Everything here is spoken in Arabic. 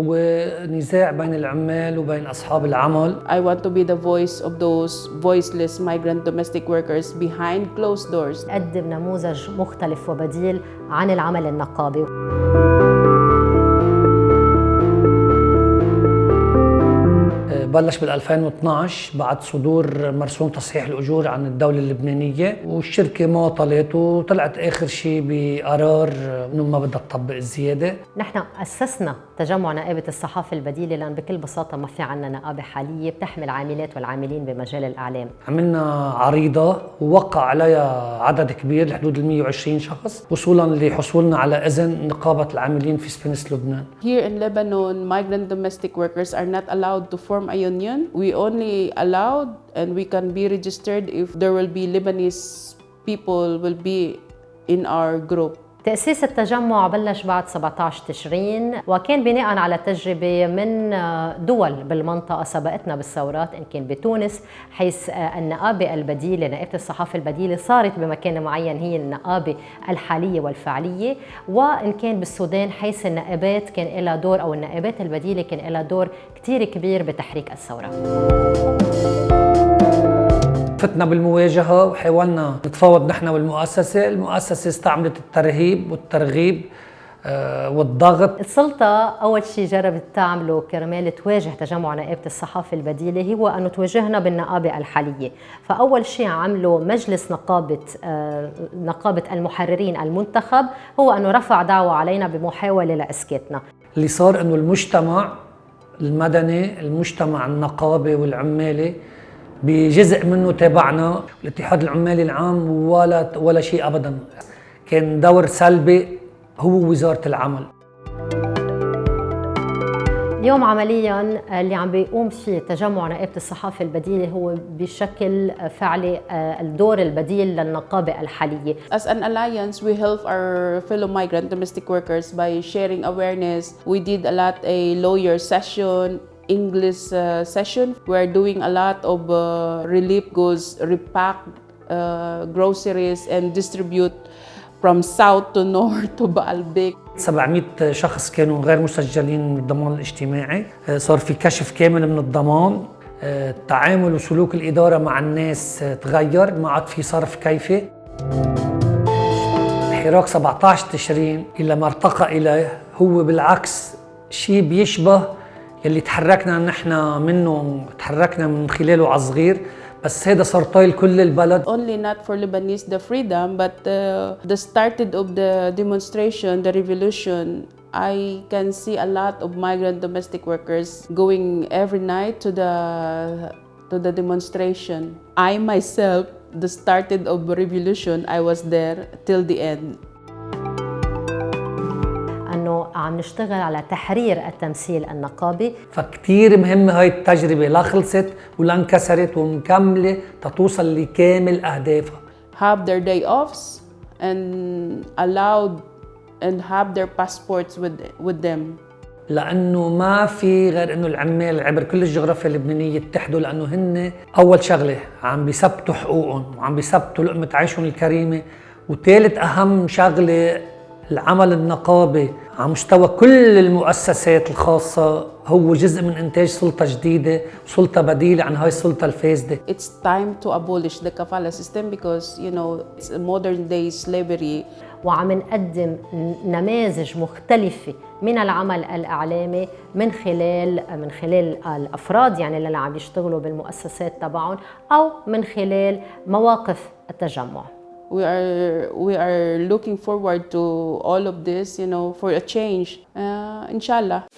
هو نزاع بين العمال وبين أصحاب العمل I want to be the voice of those voiceless migrant domestic workers behind closed doors. نقدم نموذج مختلف وبديل عن العمل النقابي بلش بال 2012 بعد صدور مرسوم تصحيح الأجور عن الدولة اللبنانية والشركة معطلت وطلعت آخر شيء بقرار إنه ما بدها تطبق الزيادة. نحن أسسنا تجمع نائبة الصحافة البديلة لأن بكل بساطة ما في عنا نقابة حالية بتحمل عاملات والعاملين بمجال الإعلام. عملنا عريضة ووقع عليها عدد كبير لحدود ال 120 شخص وصولا لحصولنا على إذن نقابة العاملين في سبنس لبنان. Here in Lebanon, migrant domestic workers are not allowed to form a union. We only allowed and we can be registered if there will be Lebanese people will be in our group. تأسيس التجمع بلش بعد 17 تشرين وكان بناء على تجربة من دول بالمنطقة سبقتنا بالثورات إن كان بتونس حيث النقابة البديلة نقابة الصحافة البديلة صارت بمكان معين هي النقابة الحالية والفعلية. وإن كان بالسودان حيث النقابات كان لها دور أو النقابات البديلة كان لها دور كتير كبير بتحريك الثورة. فتنا بالمواجهة وحاولنا نتفاوض نحن والمؤسسة. المؤسسة استعملت الترهيب والترغيب آه، والضغط. السلطة أول شيء جربت تعمله كرمال تواجه تجمع نقابة الصحافة البديلة هو أنه تواجهنا بالنقابة الحالية. فأول شيء عمله مجلس نقابة آه، نقابة المحررين المنتخب هو أنه رفع دعوة علينا بمحاولة لإسكاتنا. اللي صار إنه المجتمع المدني المجتمع النقابي والعمالي بجزء منه تابعنا الاتحاد العمالي العام ولا ولا شيء ابدا. كان دور سلبي هو وزارة العمل. اليوم عمليا اللي عم بيقوم فيه تجمع نقابة الصحافة البديلة هو بشكل فعلي آه، الدور البديل للنقابة الحالية. As an alliance, we help our fellow migrant domestic workers by sharing awareness. We did a lot a lawyer session, English uh, session. We're doing a lot of uh, relief goods, repack uh, groceries and distribute from south to north to Baalbek. 700 شخص كانوا غير مسجلين بالضمان الاجتماعي آه، صار في كشف كامل من الضمان آه، التعامل وسلوك الإدارة مع الناس آه، تغير ما عاد في صرف كيفي حراك 17 تشرين إلى ما ارتقى إليه هو بالعكس شيء بيشبه يلي تحركنا نحن منه تحركنا من خلاله على صغير بس هذا صار طايل كل البلد Only not for Lebanese the freedom, but uh, the started of the demonstration, the revolution. I can see a lot of migrant domestic workers going every night to the to the demonstration. I myself, the started of revolution, I was there till the end. عم نشتغل على تحرير التمثيل النقابي. فكتير مهمة هاي التجربة لا خلصت ولا انكسرت ومكملة تتوصل لكامل أهدافها. Have their day offs and allowed and have their passports with with them. لأنه ما في غير إنه العمال عبر كل الجغرافيا اللبنانية يتحدوا لأنه هن أول شغلة عم بيثبتوا حقوقهم وعم بيثبتوا لقمة عيشهم الكريمة. وثالث أهم شغلة العمل النقابي على مستوى كل المؤسسات الخاصة هو جزء من إنتاج سلطة جديدة سلطة بديلة عن هاي السلطة الفاسدة It's time to abolish the kafala system because you know it's a modern day slavery. وعم نقدم نماذج مختلفة من العمل الإعلامي من خلال من خلال الأفراد يعني اللي عم يشتغلوا بالمؤسسات تبعهم أو من خلال مواقف التجمع We are we are looking forward to all of this, you know, for a change. Uh, inshallah.